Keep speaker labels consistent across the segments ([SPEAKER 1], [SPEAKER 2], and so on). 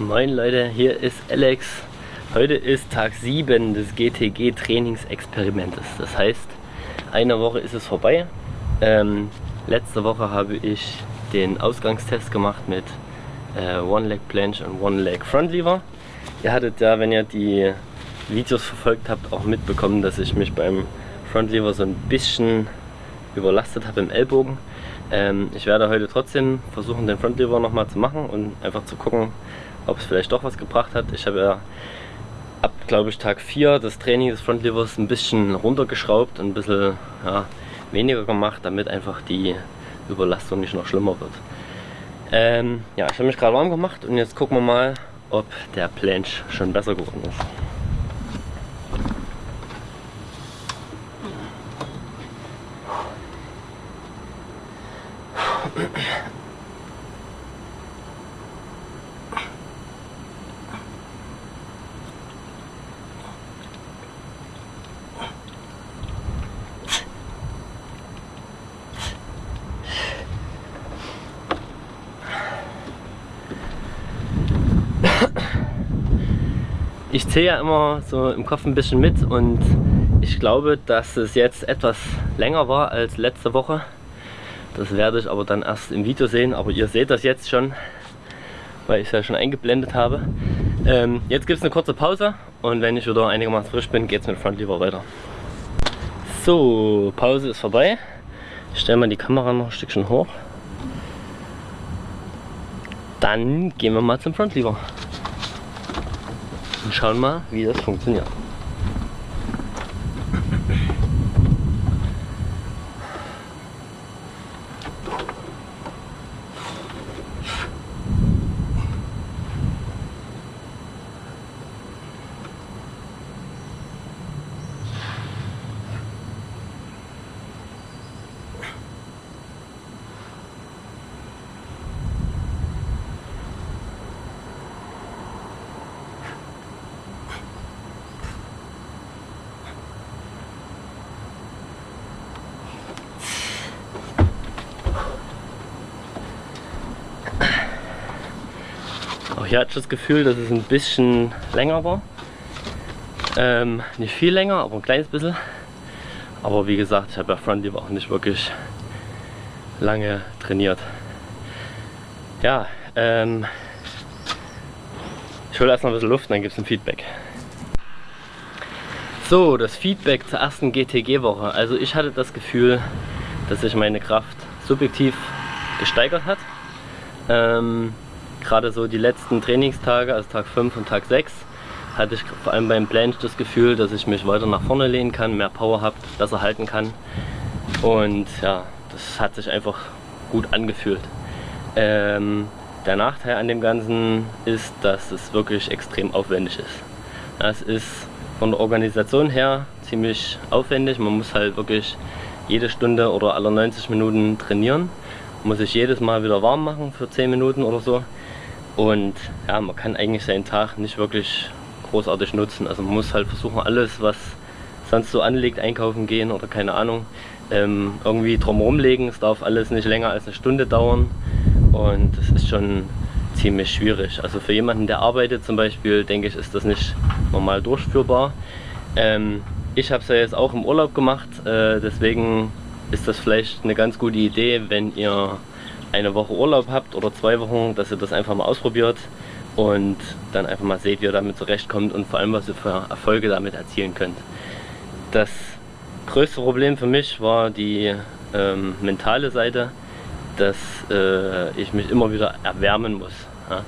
[SPEAKER 1] Moin Leute, hier ist Alex. Heute ist Tag 7 des GTG Trainingsexperimentes. Das heißt, eine Woche ist es vorbei. Ähm, letzte Woche habe ich den Ausgangstest gemacht mit äh, One Leg Planche und One Leg Front Lever. Ihr hattet ja, wenn ihr die Videos verfolgt habt, auch mitbekommen, dass ich mich beim Front Lever so ein bisschen überlastet habe im Ellbogen. Ähm, ich werde heute trotzdem versuchen, den Front Lever nochmal zu machen und einfach zu gucken, ob es vielleicht doch was gebracht hat. Ich habe ja ab, glaube ich, Tag 4 das Training des Frontlevers ein bisschen runtergeschraubt und ein bisschen ja, weniger gemacht, damit einfach die Überlastung nicht noch schlimmer wird. Ähm, ja, ich habe mich gerade warm gemacht und jetzt gucken wir mal, ob der Planche schon besser geworden ist. Ich zähle ja immer so im Kopf ein bisschen mit und ich glaube, dass es jetzt etwas länger war als letzte Woche. Das werde ich aber dann erst im Video sehen, aber ihr seht das jetzt schon, weil ich es ja schon eingeblendet habe. Ähm, jetzt gibt es eine kurze Pause und wenn ich wieder einigermaßen frisch bin, geht es mit Front Lever weiter. So, Pause ist vorbei. Ich stelle mal die Kamera noch ein Stückchen hoch. Dann gehen wir mal zum Front Lever und schauen mal, wie das funktioniert. Hier hatte ich das Gefühl, dass es ein bisschen länger war. Ähm, nicht viel länger, aber ein kleines bisschen. Aber wie gesagt, ich habe ja Frontleaf auch nicht wirklich lange trainiert. Ja, ähm, ich hole erstmal ein bisschen Luft dann gibt es ein Feedback. So, das Feedback zur ersten GTG-Woche. Also ich hatte das Gefühl, dass sich meine Kraft subjektiv gesteigert hat. Ähm, gerade so die letzten Trainingstage, also Tag 5 und Tag 6, hatte ich vor allem beim Planche das Gefühl, dass ich mich weiter nach vorne lehnen kann, mehr Power habe, besser halten kann. Und ja, das hat sich einfach gut angefühlt. Ähm, der Nachteil an dem Ganzen ist, dass es wirklich extrem aufwendig ist. Es ist von der Organisation her ziemlich aufwendig. Man muss halt wirklich jede Stunde oder alle 90 Minuten trainieren. Muss sich jedes Mal wieder warm machen für 10 Minuten oder so. Und ja, man kann eigentlich seinen Tag nicht wirklich großartig nutzen. Also man muss halt versuchen, alles, was sonst so anliegt, einkaufen gehen oder keine Ahnung, ähm, irgendwie drumherum legen. Es darf alles nicht länger als eine Stunde dauern. Und das ist schon ziemlich schwierig. Also für jemanden, der arbeitet zum Beispiel, denke ich, ist das nicht normal durchführbar. Ähm, ich habe es ja jetzt auch im Urlaub gemacht, äh, deswegen ist das vielleicht eine ganz gute Idee, wenn ihr eine Woche Urlaub habt oder zwei Wochen, dass ihr das einfach mal ausprobiert und dann einfach mal seht, wie ihr damit zurechtkommt und vor allem, was ihr für Erfolge damit erzielen könnt. Das größte Problem für mich war die ähm, mentale Seite, dass äh, ich mich immer wieder erwärmen muss. Ja?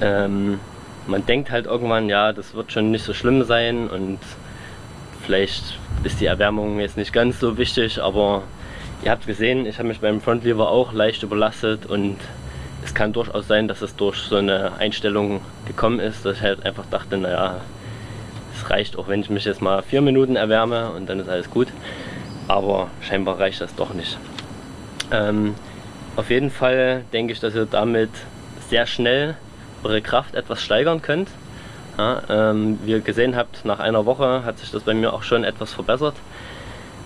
[SPEAKER 1] Ähm, man denkt halt irgendwann, ja, das wird schon nicht so schlimm sein und vielleicht ist die Erwärmung jetzt nicht ganz so wichtig, aber Ihr habt gesehen, ich habe mich beim Frontlever auch leicht überlastet und es kann durchaus sein, dass es durch so eine Einstellung gekommen ist, dass ich halt einfach dachte, naja, es reicht auch, wenn ich mich jetzt mal vier Minuten erwärme und dann ist alles gut. Aber scheinbar reicht das doch nicht. Ähm, auf jeden Fall denke ich, dass ihr damit sehr schnell eure Kraft etwas steigern könnt. Ja, ähm, wie ihr gesehen habt, nach einer Woche hat sich das bei mir auch schon etwas verbessert.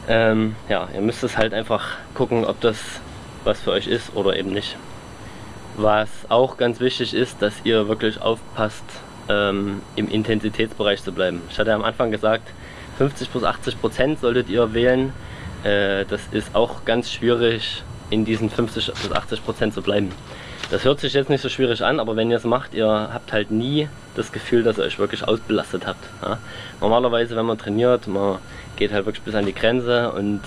[SPEAKER 1] Ähm, ja, ihr müsst es halt einfach gucken, ob das was für euch ist oder eben nicht. Was auch ganz wichtig ist, dass ihr wirklich aufpasst, ähm, im Intensitätsbereich zu bleiben. Ich hatte am Anfang gesagt, 50 bis 80 Prozent solltet ihr wählen. Äh, das ist auch ganz schwierig, in diesen 50 bis 80 Prozent zu bleiben. Das hört sich jetzt nicht so schwierig an, aber wenn ihr es macht, ihr habt halt nie das Gefühl, dass ihr euch wirklich ausbelastet habt. Ja? Normalerweise, wenn man trainiert, man geht halt wirklich bis an die Grenze und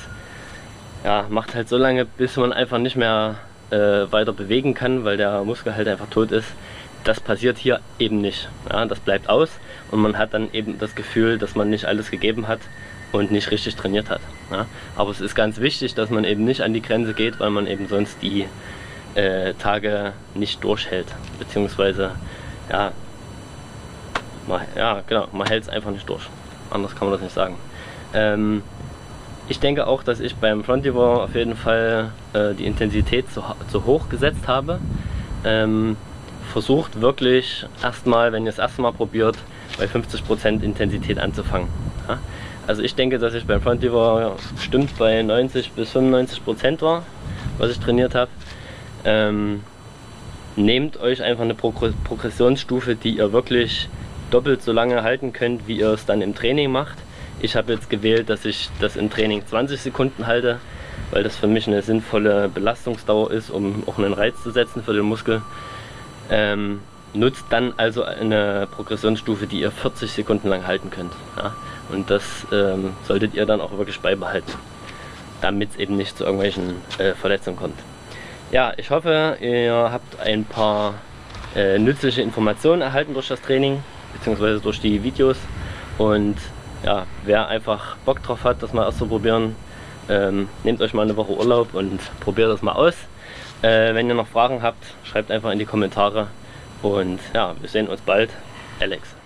[SPEAKER 1] ja, macht halt so lange, bis man einfach nicht mehr äh, weiter bewegen kann, weil der Muskel halt einfach tot ist. Das passiert hier eben nicht. Ja? Das bleibt aus und man hat dann eben das Gefühl, dass man nicht alles gegeben hat und nicht richtig trainiert hat. Ja? Aber es ist ganz wichtig, dass man eben nicht an die Grenze geht, weil man eben sonst die äh, Tage nicht durchhält. Beziehungsweise, ja, man, ja genau, man hält es einfach nicht durch. Anders kann man das nicht sagen. Ähm, ich denke auch, dass ich beim Frontiver auf jeden Fall äh, die Intensität zu, zu, hoch gesetzt habe. Ähm, versucht wirklich erstmal, wenn ihr es erstmal probiert, bei 50% Intensität anzufangen. Ja? Also ich denke, dass ich beim Frontiver bestimmt bei 90 bis 95% war, was ich trainiert habe. Ähm, nehmt euch einfach eine Progressionsstufe, die ihr wirklich doppelt so lange halten könnt, wie ihr es dann im Training macht. Ich habe jetzt gewählt, dass ich das im Training 20 Sekunden halte, weil das für mich eine sinnvolle Belastungsdauer ist, um auch einen Reiz zu setzen für den Muskel. Ähm, nutzt dann also eine Progressionsstufe, die ihr 40 Sekunden lang halten könnt. Ja? Und das ähm, solltet ihr dann auch wirklich beibehalten, damit es eben nicht zu irgendwelchen äh, Verletzungen kommt. Ja, ich hoffe, ihr habt ein paar äh, nützliche Informationen erhalten durch das Training, beziehungsweise durch die Videos. Und ja, wer einfach Bock drauf hat, das mal auszuprobieren, ähm, nehmt euch mal eine Woche Urlaub und probiert das mal aus. Äh, wenn ihr noch Fragen habt, schreibt einfach in die Kommentare. Und ja, wir sehen uns bald. Alex.